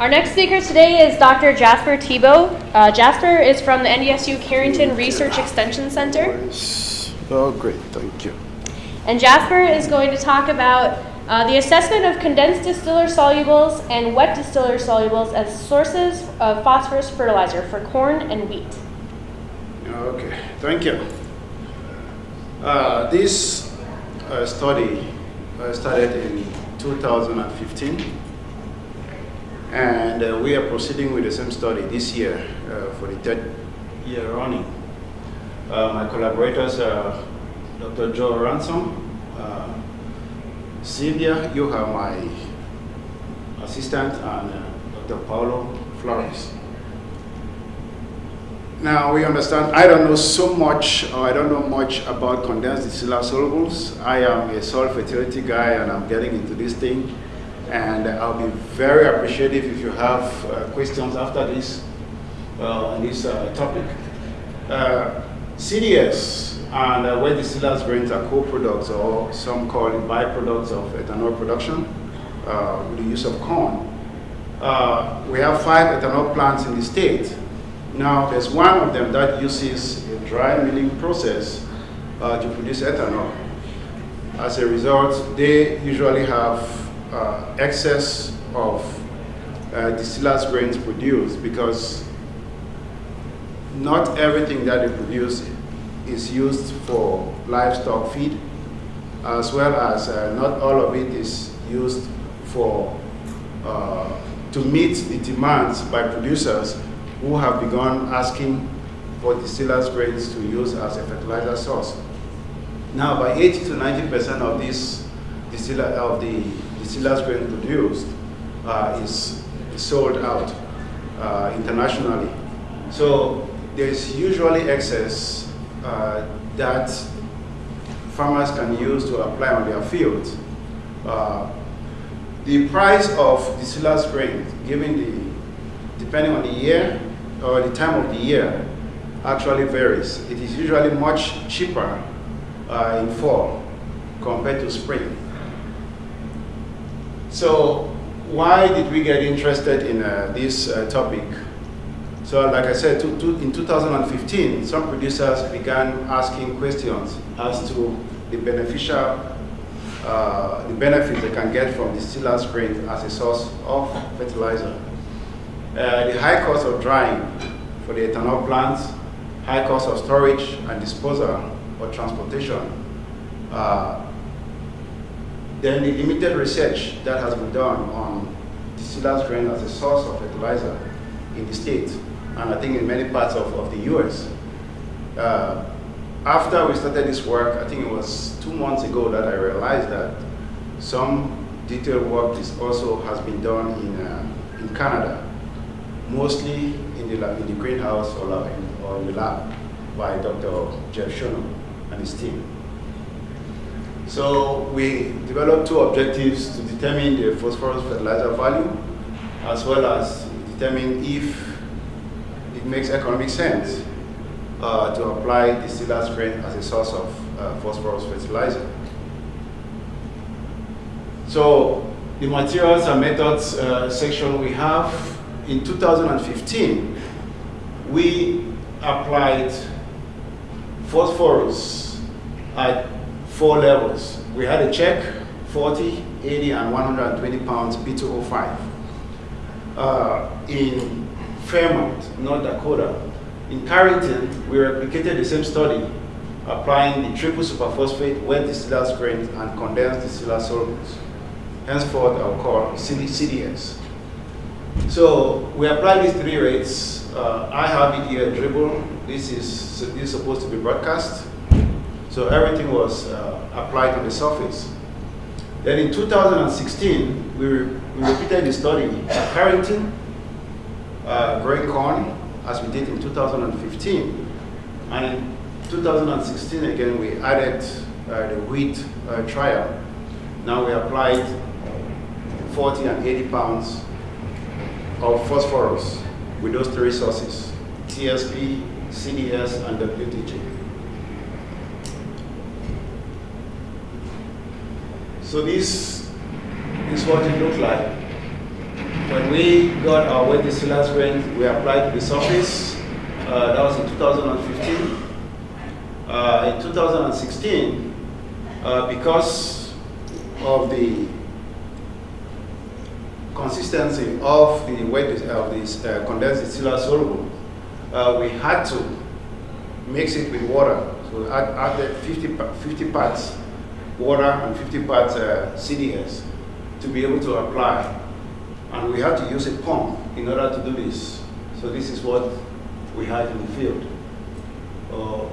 Our next speaker today is Dr. Jasper Teboh. Uh, Jasper is from the NDSU Carrington Research Extension Center. Oh, great, thank you. And Jasper is going to talk about uh, the assessment of condensed distiller solubles and wet distiller solubles as sources of phosphorus fertilizer for corn and wheat. Okay, thank you. Uh, this uh, study uh, started in 2015 and uh, we are proceeding with the same study this year uh, for the third year running. Uh, my collaborators are Dr. Joe Ransom, Sylvia, you are my assistant, and Dr. Paulo Flores. Now we understand, I don't know so much, or I don't know much about condensed distiller solubles. I am a soil fertility guy and I'm getting into this thing. And I'll be very appreciative if you have uh, questions after this, uh, on this uh, topic. Uh, CDS and wet distillers grains are co-products or some call it byproducts of ethanol production with the use of corn. we have five ethanol plants in the state now, there's one of them that uses a dry milling process uh, to produce ethanol. As a result, they usually have uh, excess of uh, distillers grains produced because not everything that they produce is used for livestock feed, as well as uh, not all of it is used for uh, to meet the demands by producers who have begun asking for distillers grains to use as a fertilizer source. Now, by 80 to 90% of this distiller of the grain produced uh, is sold out uh, internationally. So there's usually excess uh, that farmers can use to apply on their fields. Uh, the price of distillers grain, given the, depending on the year or the time of the year actually varies. It is usually much cheaper uh, in fall compared to spring. So why did we get interested in uh, this uh, topic? So like I said, to, to, in 2015, some producers began asking questions as to the beneficial, uh, the benefits they can get from distillers grain as a source of fertilizer. Uh, the high cost of drying for the ethanol plants, high cost of storage and disposal or transportation, uh, then the limited research that has been done on distillers grain as a source of fertilizer in the state, and I think in many parts of, of the US. Uh, after we started this work, I think it was two months ago that I realized that some detailed work is also has been done in, uh, in Canada mostly in the, in the greenhouse or, in, or in the lab by Dr. Jeff Schoenau and his team. So we developed two objectives to determine the phosphorus fertilizer value as well as determine if it makes economic sense uh, to apply distillers grain as a source of uh, phosphorus fertilizer. So the materials and methods uh, section we have in 2015, we applied phosphorus at four levels. We had a check, 40, 80, and 120 pounds P2O5. Uh, in Fairmount, North Dakota, in Carrington, we replicated the same study, applying the triple superphosphate, wet distillers grains, and condensed distiller solubles. Henceforth, I'll call CDS. So we apply these three rates. Uh, I have it here dribble. This is, this is supposed to be broadcast. So everything was uh, applied on the surface. Then in 2016, we, re we repeated the study at Carrington, uh, growing corn, as we did in 2015. And in 2016, again, we added uh, the wheat uh, trial. Now we applied 40 and 80 pounds of phosphorus with those three sources, TSP, CDS, and WDG. So this is what it looked like. when we got our wet distillers grain, we applied to the surface. Uh, that was in 2015. Uh, in 2016, uh, because of the consistency of the wet of this uh, condensed distiller soluble, uh, we had to mix it with water. So we add, added 50, 50 parts water and 50 parts uh, CDS to be able to apply. And we had to use a pump in order to do this. So this is what we had in the field. Uh,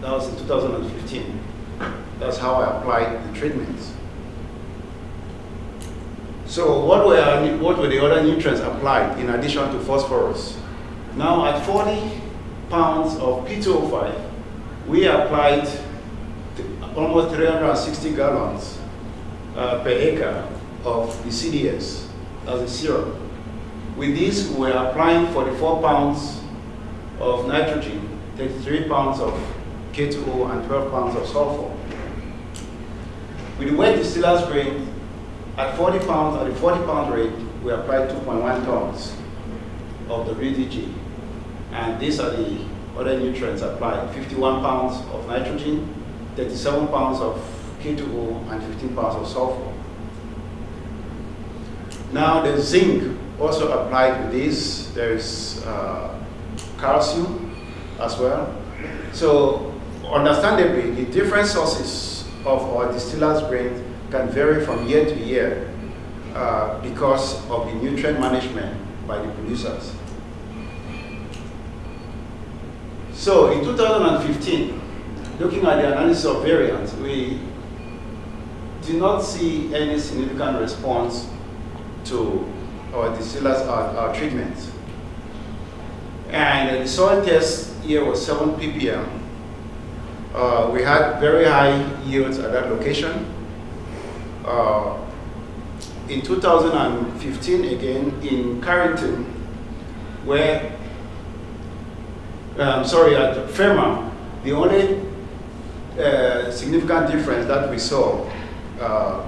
that was in 2015. That's how I applied the treatments. So what were, what were the other nutrients applied in addition to phosphorus? Now at 40 pounds of P2O5, we applied almost 360 gallons uh, per acre of the CDS as a syrup. With this, we're applying 44 pounds of nitrogen, 33 pounds of K2O, and 12 pounds of sulfur. With the wet distiller's grade, at 40 pounds, at the 40 pound rate, we applied 2.1 tons of the WDG. And these are the other nutrients applied, 51 pounds of nitrogen, 37 pounds of K2O, and 15 pounds of sulfur. Now the zinc also applied with this. There's uh, calcium as well. So understandably, the different sources of our distiller's grain can vary from year to year uh, because of the nutrient management by the producers. So in 2015, looking at the analysis of variance, we do not see any significant response to our distillers, our, our treatments. And the soil test here was 7 ppm. Uh, we had very high yields at that location. Uh, in 2015, again, in Carrington, where, um, sorry, at Fairmount, the only significant difference that we saw uh,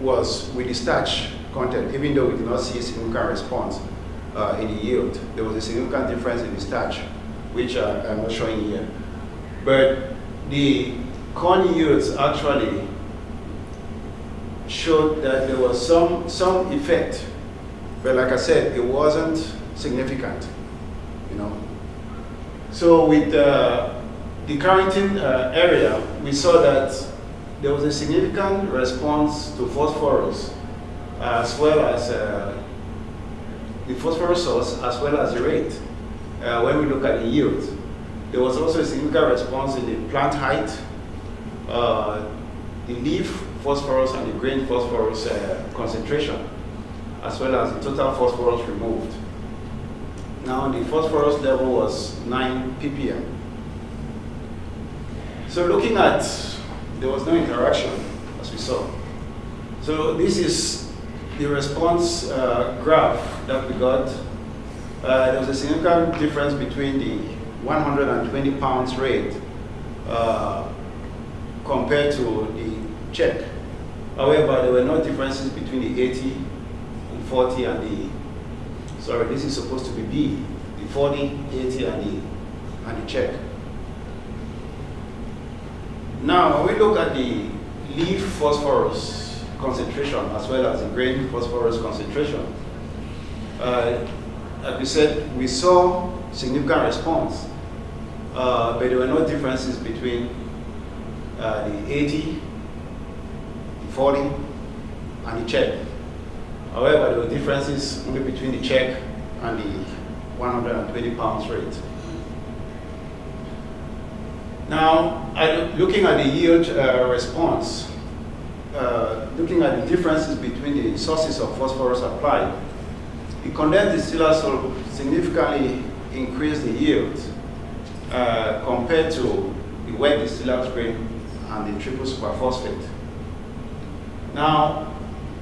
was with the starch content, even though we did not see a significant response uh, in the yield. There was a significant difference in the starch, which uh, I'm not showing here. But the corn yields actually showed that there was some, some effect. But like I said, it wasn't significant, you know. So with uh, the Carrington uh, area, we saw that there was a significant response to phosphorus as well as uh, the phosphorus source as well as the rate uh, when we look at the yield. There was also a significant response in the plant height, uh, the leaf phosphorus and the grain phosphorus uh, concentration, as well as the total phosphorus removed. Now the phosphorus level was 9 ppm. So looking at, there was no interaction as we saw. So this is the response uh, graph that we got. Uh, there was a significant difference between the 120 pounds rate uh, compared to the check. However, there were no differences between the 80 and 40 and the, sorry, this is supposed to be B, the 40, 80 and the, and the check. Now, when we look at the leaf phosphorus concentration as well as the grain phosphorus concentration, uh, like we said, we saw significant response, uh, but there were no differences between uh, the 80, the 40, and the check. However, there were differences only between the check and the 120 pounds rate. Now, looking at the yield uh, response, uh, looking at the differences between the sources of phosphorus applied, the condensed distillers significantly increased the yield uh, compared to the wet distillers grain and the triple superphosphate. Now,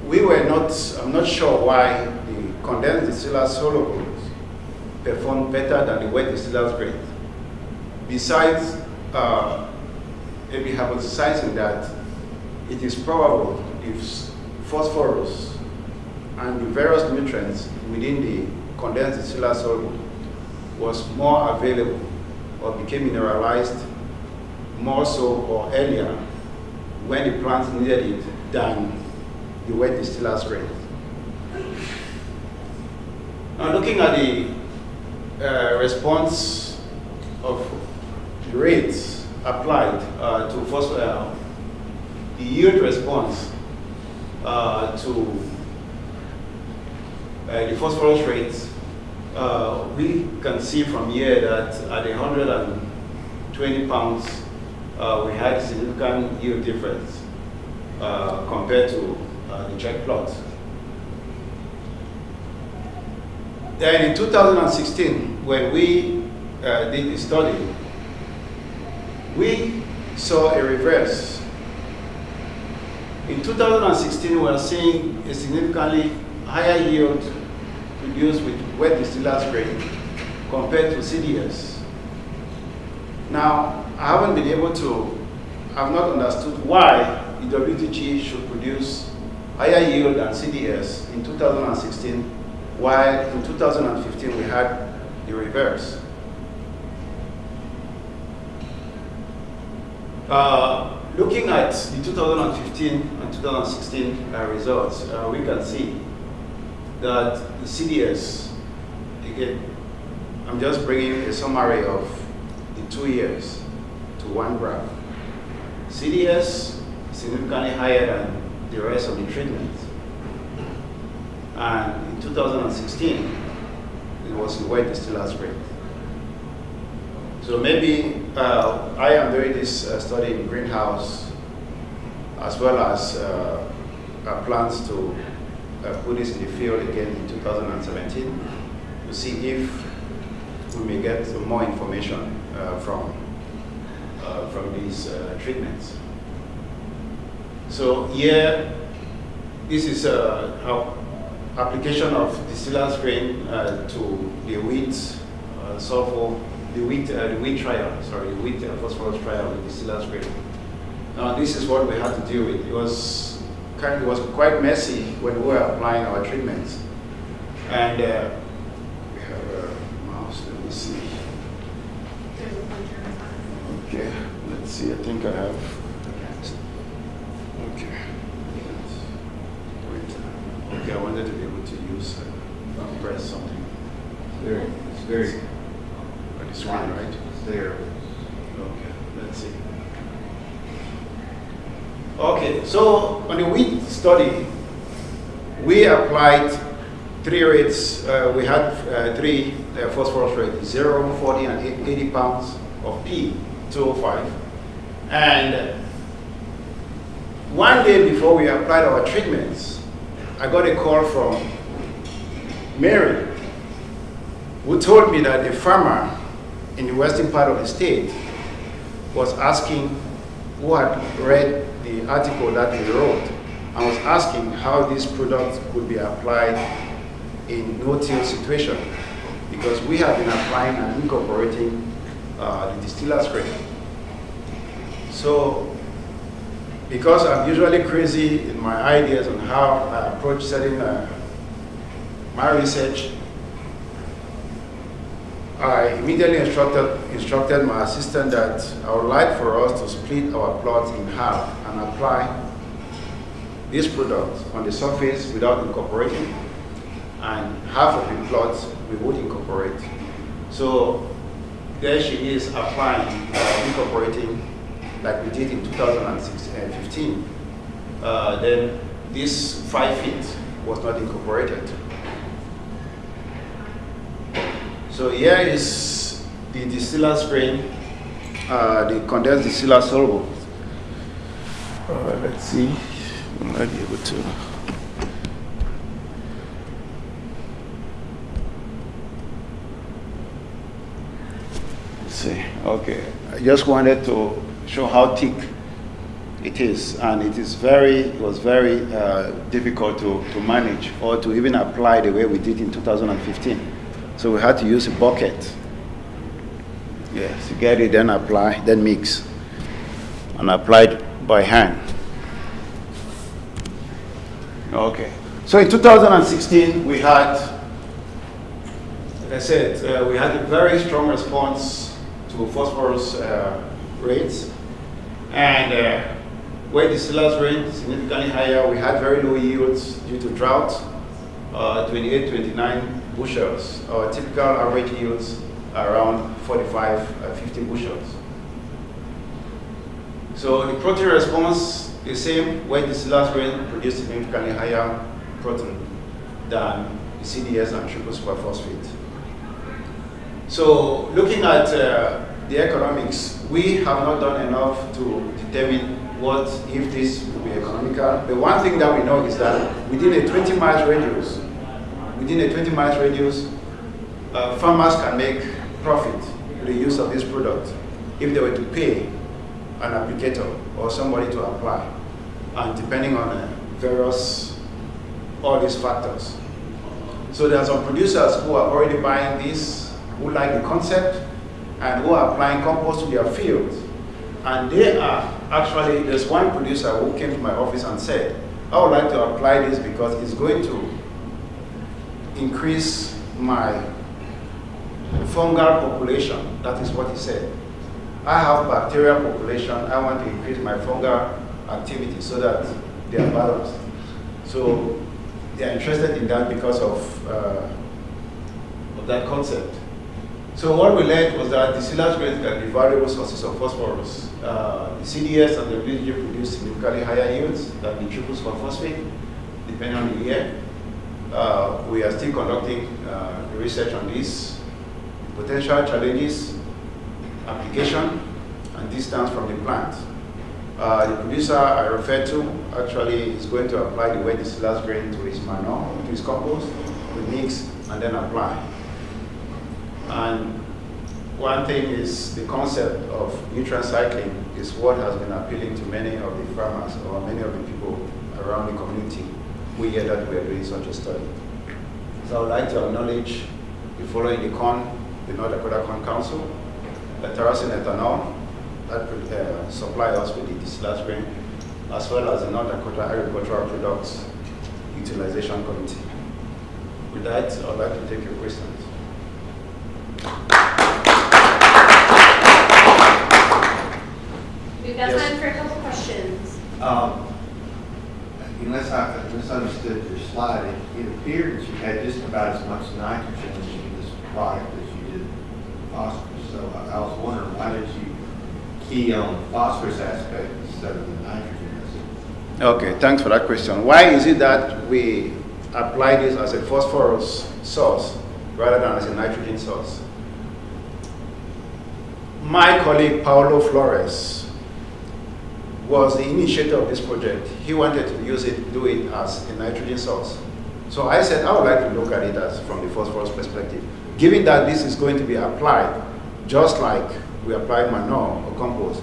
we were not, I'm not sure why the condensed distillers solubles performed better than the wet distillers grain. Besides uh, be hypothesizing that it is probable if phosphorus and the various nutrients within the condensed distillate soluble was more available or became mineralized more so or earlier when the plants needed it than the wet distillate strain. Now looking at the uh, response of rates applied uh, to phosphor, uh, the yield response uh, to the phosphorus rates, we can see from here that at 120 pounds, we had a significant yield difference compared to the check plot. Then in 2016, when we uh, did the study, we saw a reverse. In 2016, we are seeing a significantly higher yield produced with wet distillers grain compared to CDS. Now, I haven't been able to, I've not understood why the WDG should produce higher yield than CDS in 2016 while in 2015 we had the reverse. Uh, looking at the 2015 and 2016 uh, results, uh, we can see that the CDS, again, I'm just bringing a summary of the two years to one graph. CDS significantly higher than the rest of the treatments. And in 2016, it was wet distillers rate. So maybe uh, I am doing this uh, study in greenhouse as well as uh, plans to uh, put this in the field again in 2017 to see if we may get more information uh, from, uh, from these treatments. So here, this is how application of distillers grain uh, to the wheat uh, sulfur, the wheat, uh, the wheat trial, sorry, the wheat uh, phosphorus trial with distillers grain. Now this is what we had to deal with. It was kind it was quite messy when we were applying our treatments. And uh, we have a mouse, let me see. Okay, let's see, I think I have Okay, Okay, I wanted to be able to use, uh, press something. There, it's very, the screen, right? there. Okay, let's see. Okay, so on the wheat study, we applied three rates. Uh, we had uh, three uh, phosphorus rates, 0, 40, and 80 pounds of P, 205. And one day before we applied our treatments, I got a call from Mary, who told me that a farmer in the western part of the state was asking, who had read the article that we wrote, and was asking how this product could be applied in no-till situation, because we have been applying and incorporating uh, the distiller's grade. So because I'm usually crazy in my ideas on how I approach setting uh, my research, I immediately instructed, instructed my assistant that I would like for us to split our plot in half and apply this product on the surface without incorporating, and half of the plots we would incorporate. So there she is applying, uh, incorporating like we did in 2015, uh, then this five feet was not incorporated. So here is the distiller strain, uh, the condensed distiller soluble. Uh, let's see, I might be able to. Let's see, okay. I just wanted to show how thick it is. And it is very, it was very uh, difficult to, to manage or to even apply the way we did in 2015. So we had to use a bucket. Yes, to get it, then apply, then mix. And applied by hand. Okay. So in 2016, we had, like I said, uh, we had a very strong response to phosphorus uh, rates. And uh, where distillers rate significantly higher, we had very low yields due to drought, uh, 28, 29 bushels. Our typical average yields are around 45, uh, 50 bushels. So the protein response is the same where distillers grain produce significantly higher protein than the CDS and triple superphosphate. So looking at uh, the economics, we have not done enough to determine what if this will be economical. The one thing that we know is that within a 20 miles radius, within a 20 miles radius, uh, farmers can make profit with the use of this product if they were to pay an applicator or somebody to apply, and depending on uh, various all these factors. So there are some producers who are already buying this, who like the concept, and who are applying compost to their fields. And they are actually, there's one producer who came to my office and said, I would like to apply this because it's going to increase my fungal population. That is what he said. I have bacterial population. I want to increase my fungal activity so that they are balanced. So they are interested in that because of, uh, of that concept. So what we learned was that the silage grains can be variable sources of phosphorus. Uh, the CDS and the WG produce significantly higher yields than the triple phosphate, depending on the year. Uh, we are still conducting uh, research on this, potential challenges, application, and distance from the plant. Uh, the producer I referred to actually is going to apply the wet distillers grain to his manure, to his compost, we mix and then apply. And one thing is the concept of nutrient cycling is what has been appealing to many of the farmers or many of the people around the community who hear that we are doing such a study. So I would like to acknowledge the following the corn, the North Dakota Corn Council, the Tharaldson Ethanol, that uh, supply us with the distillers grain, as well as the North Dakota Agricultural Products Utilization Committee. With that, I'd like to take your questions. We've got Yes. time for a couple questions. Um, Unless I misunderstood your slide, it- it appeared that you had just about as much nitrogen in this product as you did phosphorus. So I- I was wondering, why did you key on the phosphorus aspect instead of the nitrogen? Aspect? Okay, thanks for that question. Why is it that we apply this as a phosphorus source rather than as a nitrogen source? My colleague Paulo Flores was the initiator of this project. He wanted to use it, do it as a nitrogen source. So I said I would like to look at it as from the phosphorus perspective. Given that this is going to be applied just like we apply manure or compost,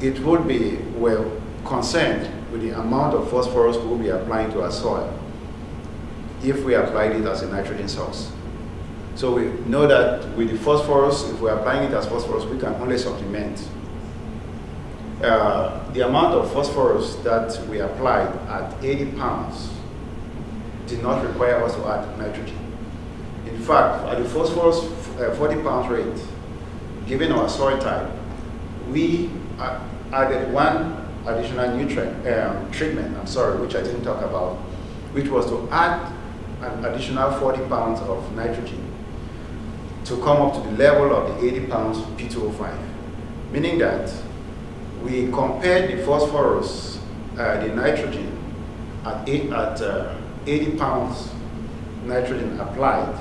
it would be well concerned with the amount of phosphorus we'll be applying to our soil if we applied it as a nitrogen source. So we know that with the phosphorus, if we're applying it as phosphorus, we can only supplement. Uh, the amount of phosphorus that we applied at 80 pounds did not require us to add nitrogen. In fact, at the phosphorus uh, 40 pounds rate, given our soil type, we added one additional nutrient um, treatment, I'm sorry, which I didn't talk about, which was to add an additional 40 pounds of nitrogen to come up to the level of the 80 pounds P2O5. Meaning that we compared the phosphorus, uh, the nitrogen, at, eight, at uh, 80 pounds nitrogen applied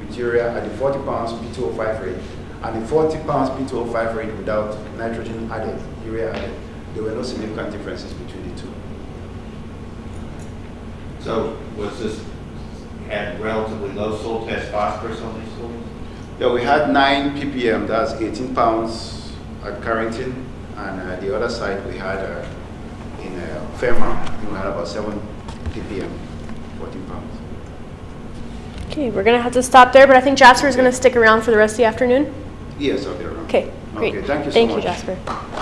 with urea at the 40 pounds P2O5 rate and the 40 pounds P2O5 rate without nitrogen added, urea added. There were no significant differences between the two. So was this, had relatively low soil test phosphorus on these soils? Yeah, we had 9 ppm, that's 18 pounds at Carrington, and uh, the other side we had uh, in uh, Fairmount, we had about 7 ppm, 14 pounds. Okay, we're gonna have to stop there, but I think Jasper is gonna stick around for the rest of the afternoon. Yes, I'll be around. Okay, great. Okay, thank you so Thank you, much. Jasper.